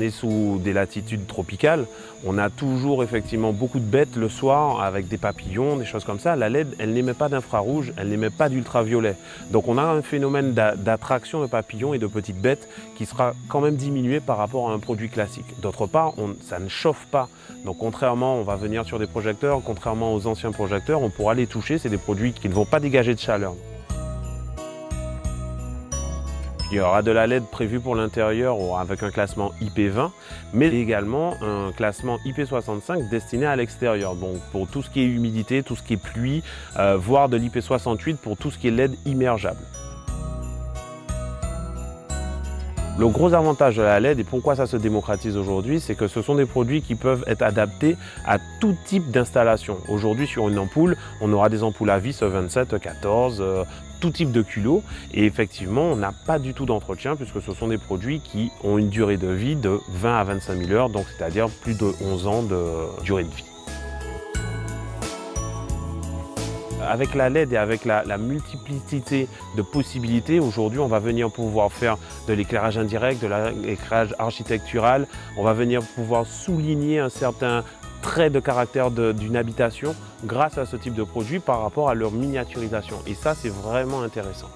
est sous des latitudes tropicales, on a toujours effectivement beaucoup de bêtes le soir avec des papillons, des choses comme ça. La LED, elle n'émet pas d'infrarouge, elle n'émet pas d'ultraviolet. Donc on a un phénomène d'attraction de papillons et de petites bêtes qui sera quand même diminué par rapport à un produit classique. D'autre part, ça ne chauffe pas. Donc contrairement, on va venir sur des projecteurs, contrairement aux anciens projecteurs, on pourra les toucher, c'est des produits qui ne vont pas dégager de chaleur. Il y aura de la LED prévue pour l'intérieur avec un classement IP20, mais également un classement IP65 destiné à l'extérieur. Donc pour tout ce qui est humidité, tout ce qui est pluie, euh, voire de l'IP68 pour tout ce qui est LED immergeable. Le gros avantage de la LED et pourquoi ça se démocratise aujourd'hui, c'est que ce sont des produits qui peuvent être adaptés à tout type d'installation. Aujourd'hui, sur une ampoule, on aura des ampoules à vis 27, 14, tout type de culot. Et effectivement, on n'a pas du tout d'entretien puisque ce sont des produits qui ont une durée de vie de 20 à 25 000 heures, donc c'est-à-dire plus de 11 ans de durée de vie. Avec la LED et avec la, multiplicité de possibilités, aujourd'hui on va venir pouvoir faire de l'éclairage indirect, de l'éclairage architectural, on va venir pouvoir souligner un certain trait de caractère d'une habitation grâce à ce type de produit par rapport à leur miniaturisation. Et ça, c'est vraiment intéressant.